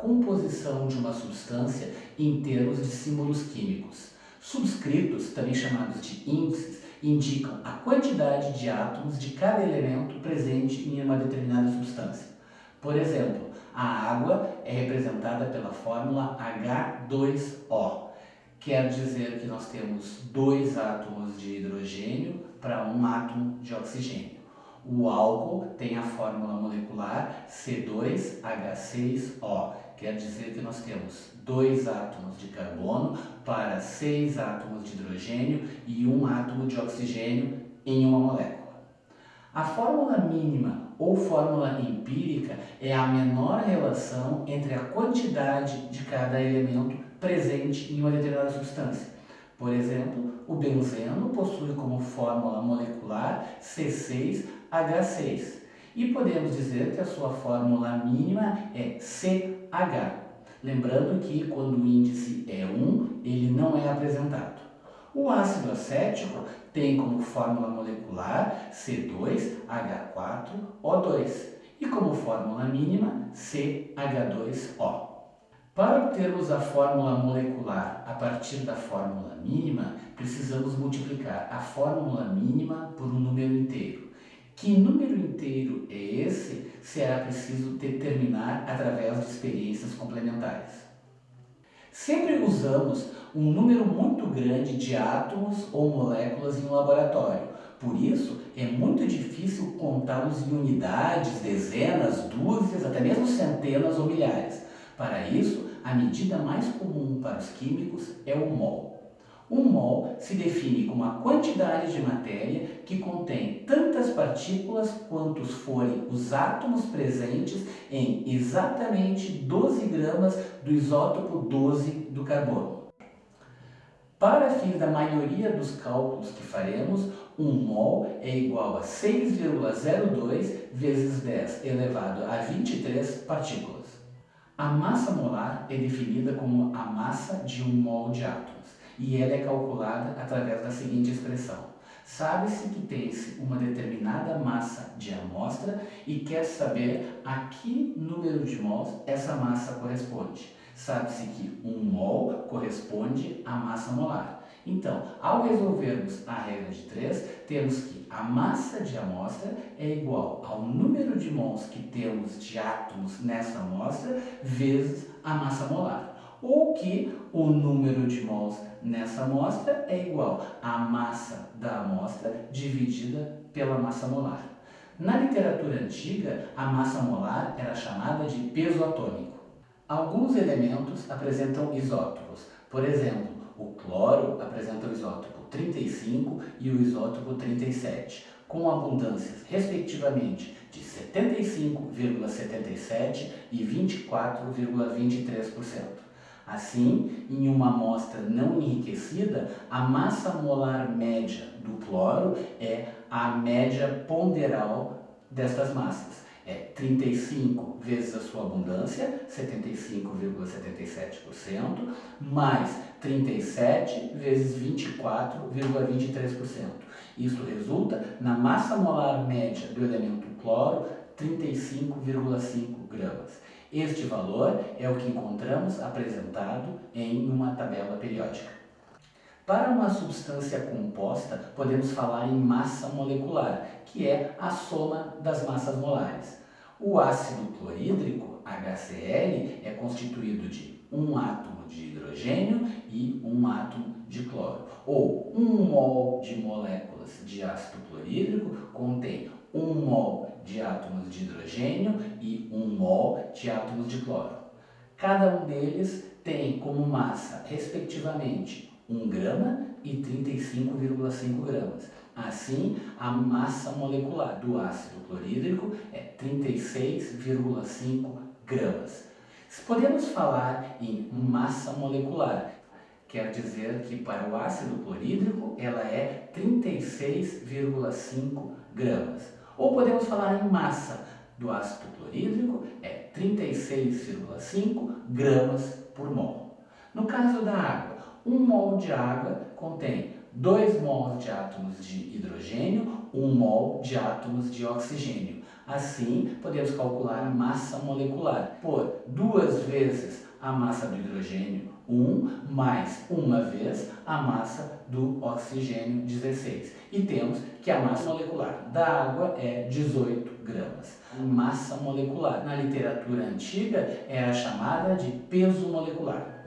composição de uma substância em termos de símbolos químicos. Subscritos, também chamados de índices, indicam a quantidade de átomos de cada elemento presente em uma determinada substância. Por exemplo, a água é representada pela fórmula H2O. Quer dizer que nós temos dois átomos de hidrogênio para um átomo de oxigênio. O álcool tem a fórmula molecular C2H6O, quer dizer que nós temos dois átomos de carbono para seis átomos de hidrogênio e um átomo de oxigênio em uma molécula. A fórmula mínima ou fórmula empírica é a menor relação entre a quantidade de cada elemento presente em uma determinada substância. Por exemplo, o benzeno possui como fórmula molecular C6H6 e podemos dizer que a sua fórmula mínima é CH. Lembrando que quando o índice é 1, ele não é apresentado. O ácido acético tem como fórmula molecular C2H4O2 e como fórmula mínima CH2O. Para obtermos a fórmula molecular a partir da fórmula mínima, precisamos multiplicar a fórmula mínima por um número inteiro. Que número inteiro é esse será preciso determinar através de experiências complementares. Sempre usamos um número muito grande de átomos ou moléculas em um laboratório. Por isso, é muito difícil contá-los em unidades, dezenas, dúzias, até mesmo centenas ou milhares. Para isso, a medida mais comum para os químicos é o mol. Um mol se define como a quantidade de matéria que contém tantas partículas quantos forem os átomos presentes em exatamente 12 gramas do isótopo 12 do carbono. Para fins da maioria dos cálculos que faremos, um mol é igual a 6,02 vezes 10 elevado a 23 partículas. A massa molar é definida como a massa de um mol de átomos e ela é calculada através da seguinte expressão. Sabe-se que tem-se uma determinada massa de amostra e quer saber a que número de mols essa massa corresponde. Sabe-se que um mol corresponde à massa molar. Então, ao resolvermos a regra de 3, temos que a massa de amostra é igual ao número de mols que temos de átomos nessa amostra vezes a massa molar. Ou que o número de mols nessa amostra é igual à massa da amostra dividida pela massa molar. Na literatura antiga, a massa molar era chamada de peso atômico. Alguns elementos apresentam isótopos. Por exemplo, o cloro apresenta o isótopo 35 e o isótopo 37, com abundâncias, respectivamente, de 75,77% e 24,23%. Assim, em uma amostra não enriquecida, a massa molar média do cloro é a média ponderal destas massas é 35 vezes a sua abundância, 75,77%, mais 37 vezes 24,23%. Isso resulta na massa molar média do elemento cloro, 35,5 gramas. Este valor é o que encontramos apresentado em uma tabela periódica. Para uma substância composta, podemos falar em massa molecular, que é a soma das massas molares. O ácido clorídrico, HCl, é constituído de um átomo de hidrogênio e um átomo de cloro. Ou um mol de moléculas de ácido clorídrico contém um mol de átomos de hidrogênio e um mol de átomos de cloro. Cada um deles tem como massa, respectivamente, 1 grama e 35,5 gramas. Assim, a massa molecular do ácido clorídrico é 36,5 gramas. Podemos falar em massa molecular, quer dizer que para o ácido clorídrico ela é 36,5 gramas. Ou podemos falar em massa do ácido clorídrico é 36,5 gramas por mol. No caso da água, um mol de água contém 2 mols de átomos de hidrogênio, 1 mol de átomos de oxigênio. Assim, podemos calcular a massa molecular por duas vezes a massa do hidrogênio, 1, mais uma vez a massa do oxigênio, 16. E temos que a massa molecular da água é 18 gramas. Massa molecular, na literatura antiga, era chamada de peso molecular.